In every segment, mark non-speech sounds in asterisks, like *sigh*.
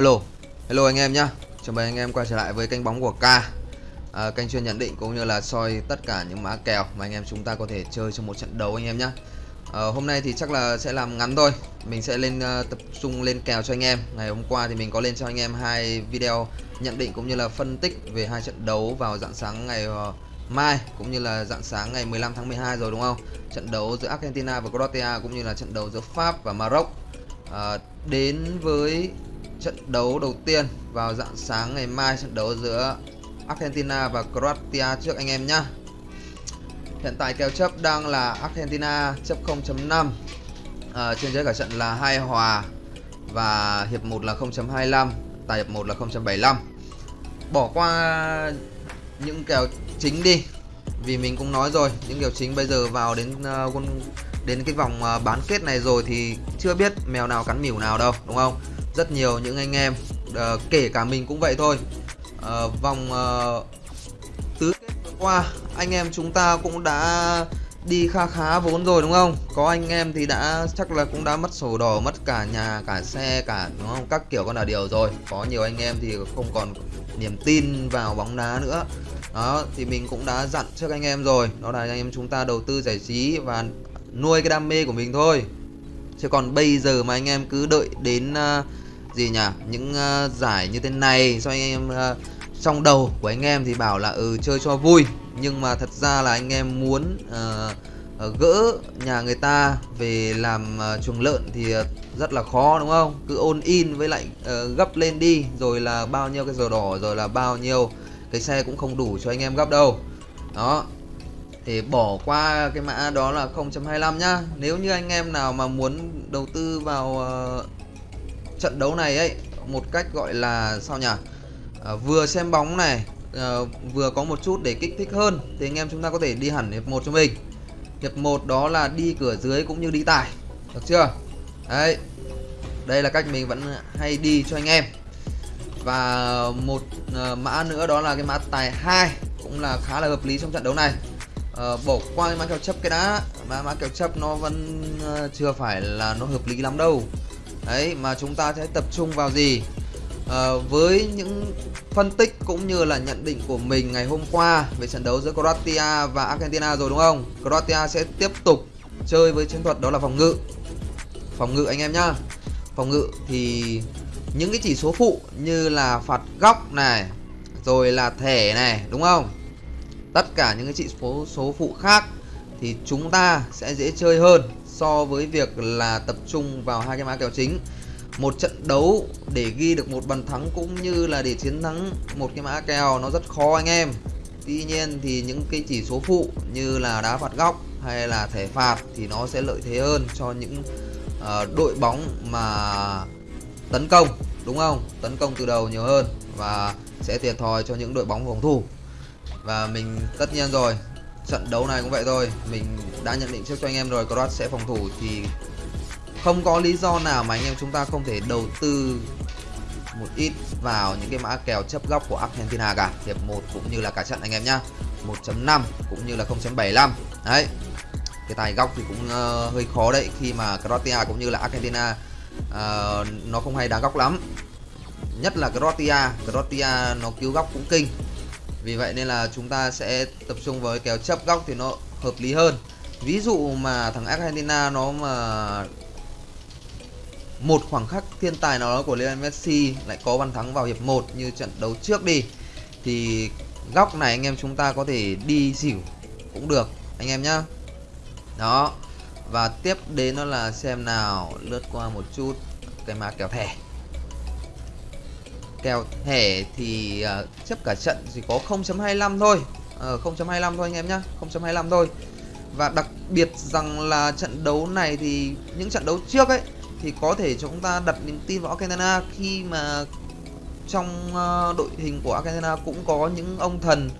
Alo, hello anh em nhá. Chào mừng anh em quay trở lại với kênh bóng của K. À, Kênh chuyên nhận định cũng như là soi tất cả những mã kèo mà anh em chúng ta có thể chơi trong một trận đấu anh em nhá. À, Hôm nay thì chắc là sẽ làm ngắn thôi. Mình sẽ lên uh, tập trung lên kèo cho anh em. Ngày hôm qua thì mình có lên cho anh em hai video nhận định cũng như là phân tích về hai trận đấu vào dạng sáng ngày uh, mai cũng như là dạng sáng ngày 15 tháng 12 rồi đúng không? Trận đấu giữa Argentina và Croatia cũng như là trận đấu giữa Pháp và Maroc. À, đến với trận đấu đầu tiên vào dạng sáng ngày mai trận đấu giữa Argentina và Croatia trước anh em nhá. Hiện tại kèo chấp đang là Argentina chấp 0.5. À, trên dưới cả trận là hai hòa và hiệp 1 là 0.25, tài hiệp 1 là 0.75. Bỏ qua những kèo chính đi vì mình cũng nói rồi những kèo chính bây giờ vào đến uh, đến cái vòng uh, bán kết này rồi thì chưa biết mèo nào cắn mỉu nào đâu đúng không rất nhiều những anh em uh, kể cả mình cũng vậy thôi. Uh, vòng uh, tứ kết vừa qua anh em chúng ta cũng đã đi kha khá vốn rồi đúng không? Có anh em thì đã chắc là cũng đã mất sổ đỏ mất cả nhà cả xe cả đúng không? Các kiểu con là điều rồi. Có nhiều anh em thì không còn niềm tin vào bóng đá nữa. Đó thì mình cũng đã dặn trước anh em rồi. Đó là anh em chúng ta đầu tư giải trí và nuôi cái đam mê của mình thôi. Chứ còn bây giờ mà anh em cứ đợi đến uh, gì nhỉ? Những uh, giải như thế này cho anh em uh, trong đầu của anh em thì bảo là ừ chơi cho vui. Nhưng mà thật ra là anh em muốn uh, gỡ nhà người ta về làm uh, chuồng lợn thì uh, rất là khó đúng không? Cứ ôn in với lại uh, gấp lên đi rồi là bao nhiêu cái giờ đỏ rồi là bao nhiêu cái xe cũng không đủ cho anh em gấp đâu. Đó. Thì bỏ qua cái mã đó là 0.25 nhá. Nếu như anh em nào mà muốn đầu tư vào uh, trận đấu này ấy một cách gọi là sao nhỉ? À, vừa xem bóng này à, vừa có một chút để kích thích hơn thì anh em chúng ta có thể đi hẳn hiệp một cho mình. Hiệp một đó là đi cửa dưới cũng như đi tài được chưa? Đấy đây là cách mình vẫn hay đi cho anh em. Và một uh, mã nữa đó là cái mã tài 2 cũng là khá là hợp lý trong trận đấu này. Uh, bỏ qua cái mã kèo chấp cái đã mã mã kèo chấp nó vẫn uh, chưa phải là nó hợp lý lắm đâu đấy mà chúng ta sẽ tập trung vào gì? À, với những phân tích cũng như là nhận định của mình ngày hôm qua về trận đấu giữa Croatia và Argentina rồi đúng không? Croatia sẽ tiếp tục chơi với chiến thuật đó là phòng ngự. Phòng ngự anh em nhá. Phòng ngự thì những cái chỉ số phụ như là phạt góc này rồi là thẻ này đúng không? Tất cả những cái chỉ số số phụ khác thì chúng ta sẽ dễ chơi hơn so với việc là tập trung vào hai cái mã kèo chính. Một trận đấu để ghi được một bàn thắng cũng như là để chiến thắng một cái mã kèo nó rất khó anh em. Tuy nhiên thì những cái chỉ số phụ như là đá phạt góc hay là thẻ phạt thì nó sẽ lợi thế hơn cho những uh, đội bóng mà tấn công đúng không? Tấn công từ đầu nhiều hơn và sẽ thiệt thòi cho những đội bóng phòng thủ. Và mình tất nhiên rồi trận đấu này cũng vậy thôi. Mình đã nhận định trước cho anh em rồi Croat sẽ phòng thủ thì không có lý do nào mà anh em chúng ta không thể đầu tư một ít vào những cái mã kèo chấp góc của Argentina cả. Hiệp 1 cũng như là cả trận anh em nhá. 1.5 cũng như là 0.75 đấy cái tài góc thì cũng uh, hơi khó đấy. Khi mà Croatia cũng như là Argentina uh, nó không hay đá góc lắm. Nhất là Croatia. Croatia nó cứu góc cũng kinh. Vì vậy nên là chúng ta sẽ tập trung với kèo chấp góc thì nó hợp lý hơn ví dụ mà thằng Argentina nó mà một khoảng khắc thiên tài nào đó của Lionel Messi lại có bàn thắng vào hiệp 1 như trận đấu trước đi thì góc này anh em chúng ta có thể đi xỉu cũng được anh em nhá. Đó và tiếp đến nó là xem nào lướt qua một chút cái mã kèo thẻ. Kèo thẻ thì uh, chấp cả trận chỉ có 0.25 thôi. Ờ, uh, 0.25 thôi anh em nhá 0.25 thôi và đặc biệt rằng là trận đấu này thì những trận đấu trước ấy thì có thể chúng ta đặt niềm tin vào Argentina khi mà trong ờ, đội hình của Argentina cũng có những ông thần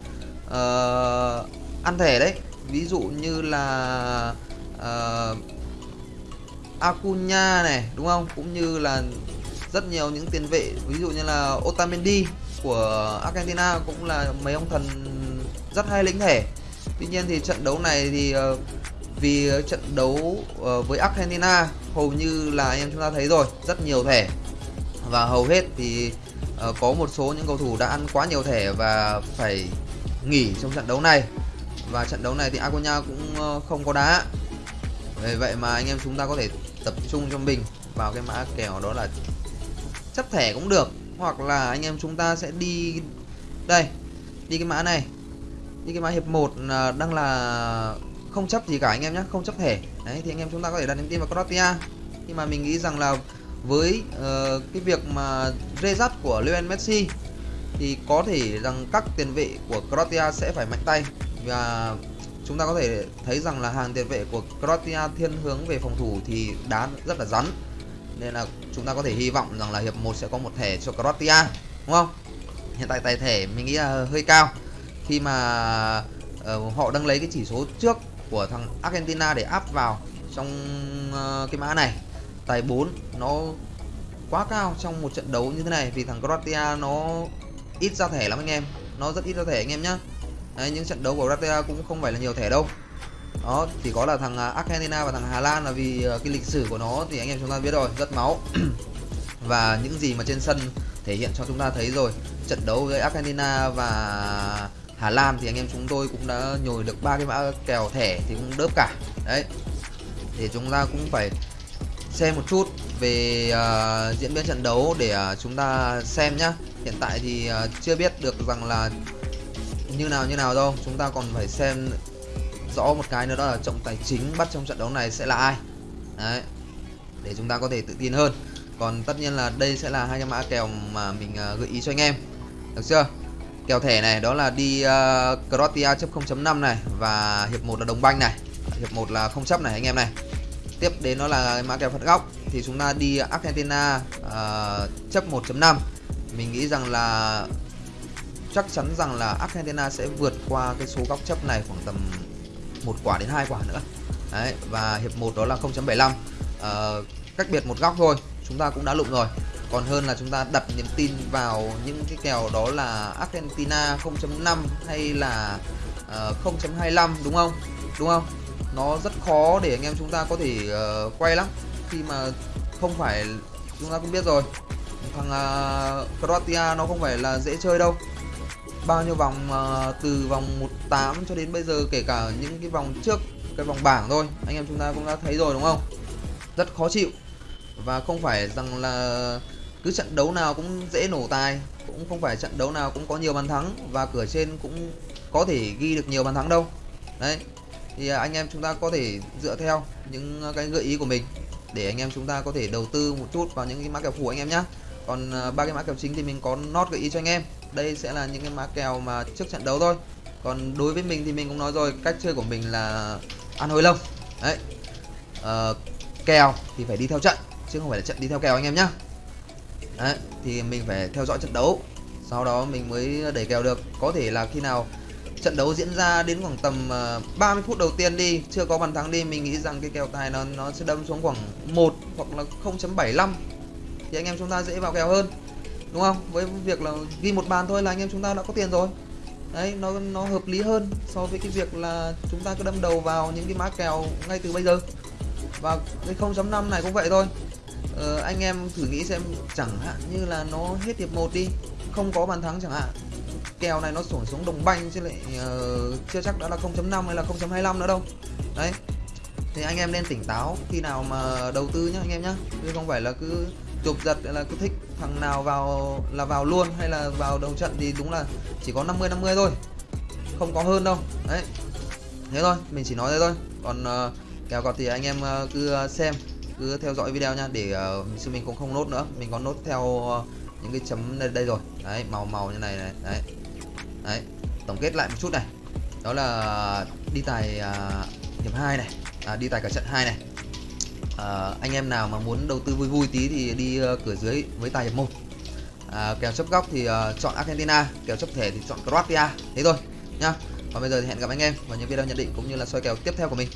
uh, ăn thẻ đấy. Ví dụ như là uh, Acuna này đúng không? Cũng như là rất nhiều những tiền vệ ví dụ như là Otamendi của Argentina cũng là mấy ông thần rất hay lĩnh thẻ tuy nhiên thì trận đấu này thì uh, vì trận đấu uh, với Argentina hầu như là anh em chúng ta thấy rồi rất nhiều thẻ. Và hầu hết thì uh, có một số những cầu thủ đã ăn quá nhiều thẻ và phải nghỉ trong trận đấu này. Và trận đấu này thì Acuna cũng uh, không có đá. Vì vậy mà anh em chúng ta có thể tập trung cho mình vào cái mã kèo đó là chấp thẻ cũng được hoặc là anh em chúng ta sẽ đi đây đi cái mã này như cái mã hiệp 1 ờ, đang là không chấp gì cả anh em nhé không chấp thẻ. Đấy thì anh em chúng ta có thể đặt niềm tin vào Croatia nhưng mà mình nghĩ rằng là với uh, cái việc mà result của Lionel Messi thì có thể rằng các tiền vệ của Croatia sẽ phải mạnh tay. Và chúng ta có thể thấy rằng là hàng tiền vệ của Croatia thiên hướng về phòng thủ thì đá rất là rắn. Nên là chúng ta có thể hy vọng rằng là hiệp 1 sẽ có một thẻ cho Croatia đúng không? Hiện tại tài thẻ mình nghĩ là hơi cao khi mà uh, họ đang lấy cái chỉ số trước của thằng Argentina để áp vào trong uh, cái mã này. Tài 4 nó quá cao trong một trận đấu như thế này vì thằng Croatia nó ít ra thẻ lắm anh em. Nó rất ít ra thẻ anh em nhá. Đấy, những trận đấu của Croatia cũng không phải là nhiều thẻ đâu. Đó chỉ có là thằng ờ, Argentina và thằng Hà Lan là vì cái lịch sử của nó thì anh em chúng ta biết rồi rất máu. *clears throat* Và những gì mà trên sân thể hiện cho chúng ta thấy rồi trận đấu với Argentina và Hà Lan thì anh em chúng tôi cũng đã nhồi được ba cái mã kèo thẻ thì cũng đớp cả. Đấy. Thì chúng ta cũng phải xem một chút về uh, diễn biến trận đấu để uh, chúng ta xem nhá. Hiện tại thì uh, chưa biết được rằng là như nào như nào đâu. Chúng ta còn phải xem rõ một cái nữa đó là trọng tài chính bắt trong trận đấu này sẽ là ai. Đấy. Để chúng ta có thể tự tin hơn. Còn tất nhiên là đây sẽ là hai cái mã kèo mà mình uh, gợi ý cho anh em. Được chưa? Kèo thẻ này đó là đi uh, Croatia chấp 0.5 này và hiệp 1 là đồng banh này. Hiệp 1 là không chấp này anh em này. Tiếp đến đó là mã kèo phạt góc. Thì chúng ta đi Argentina uh, chấp 1.5 mình nghĩ rằng là chắc chắn rằng là Argentina sẽ vượt qua cái số góc chấp này khoảng tầm một quả đến hai quả nữa. Đấy và hiệp 1 đó là 0.75 uh, ờ, cách biệt một góc thôi chúng ta cũng đã lụng rồi còn hơn là chúng ta đặt niềm tin vào những cái kèo đó là Argentina 0.5 hay là ờ, uh, 0.25 đúng không? Đúng không? Nó rất khó để anh em chúng ta có thể uh, quay lắm. Khi mà không phải chúng ta cũng biết rồi. Thằng uh, Croatia nó không phải là dễ chơi đâu. Bao nhiêu vòng uh, từ vòng 18 cho đến bây giờ kể cả những cái vòng trước cái vòng bảng thôi anh em chúng ta cũng đã thấy rồi đúng không? Rất khó chịu. Và không phải rằng là cứ trận đấu nào cũng dễ nổ tài cũng không phải trận đấu nào cũng có nhiều bàn thắng và cửa trên cũng có thể ghi được nhiều bàn thắng đâu. Đấy thì à, anh em chúng ta có thể dựa theo những à, cái gợi ý của mình để anh em chúng ta có thể đầu tư một chút vào những cái mã kèo phụ anh em nhé còn à, ba cái mã kèo chính thì mình có nốt gợi ý cho anh em. Đây sẽ là những cái mã kèo mà trước trận đấu thôi. Còn đối với mình thì mình cũng nói rồi cách chơi của mình là ăn hồi lông. Đấy à, kèo thì phải đi theo trận chứ không phải là trận đi theo kèo anh em nhé đấy, thì mình phải theo dõi trận đấu. Sau đó mình mới đẩy kèo được. Có thể là khi nào trận đấu diễn ra đến khoảng tầm ờ, 30 phút đầu tiên đi, chưa có bàn thắng đi, mình nghĩ rằng cái kèo tài nó nó sẽ đâm xuống khoảng 1 hoặc là 0.75 thì anh em chúng ta dễ vào kèo hơn, đúng không? Với việc là ghi một bàn thôi là anh em chúng ta đã có tiền rồi. Đấy, nó nó hợp lý hơn so với cái việc là chúng ta cứ đâm đầu vào những cái má kèo ngay từ bây giờ. Và cái 0.5 này cũng vậy thôi ờ, anh em thử nghĩ xem chẳng hạn như là nó hết hiệp 1 đi không có bàn thắng chẳng hạn. Kèo này nó sổ xuống đồng banh chứ lại uh, chưa chắc đã là 0.5 hay là 0.25 nữa đâu. Đấy thì anh em nên tỉnh táo khi nào mà đầu tư nhá anh em nhá. Chứ không phải là cứ chụp giật là cứ thích thằng nào vào là vào luôn hay là vào đầu trận thì đúng là chỉ có 50 50 thôi. Không có hơn đâu. Đấy thế thôi mình chỉ nói thế thôi. Còn uh, kèo cọt thì anh em uh, cứ xem cứ theo dõi video nha để ờ, uh, sư mình cũng không nốt nữa. Mình có nốt theo uh, những cái chấm đây, đây rồi. Đấy màu màu như này này đấy. Đấy tổng kết lại một chút này. Đó là đi tài uh, hiệp 2 này à, đi tài cả trận 2 này. À, anh em nào mà muốn đầu tư vui vui tí thì đi uh, cửa dưới với tài hiệp một. À, kèo chấp góc thì uh, chọn Argentina kèo chấp thể thì chọn Croatia. Thế thôi nhá. Còn bây giờ thì hẹn gặp anh em vào những video nhận định cũng như là soi kèo tiếp theo của mình.